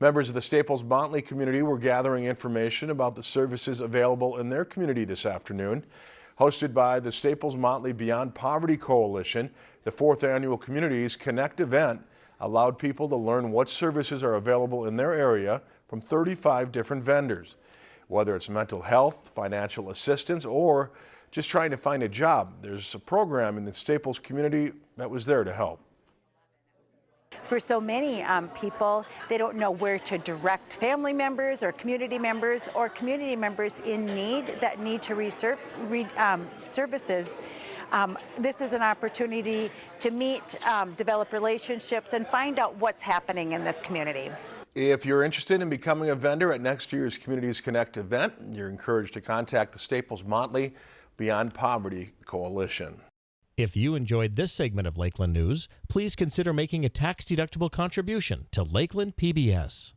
Members of the Staples Motley community were gathering information about the services available in their community this afternoon. Hosted by the Staples Motley Beyond Poverty Coalition, the fourth annual Communities Connect event allowed people to learn what services are available in their area from 35 different vendors. Whether it's mental health, financial assistance, or just trying to find a job, there's a program in the Staples community that was there to help. For so many um, people, they don't know where to direct family members or community members or community members in need that need to receive re, um, services. Um, this is an opportunity to meet, um, develop relationships, and find out what's happening in this community. If you're interested in becoming a vendor at next year's Communities Connect event, you're encouraged to contact the Staples Motley Beyond Poverty Coalition. If you enjoyed this segment of Lakeland News, please consider making a tax-deductible contribution to Lakeland PBS.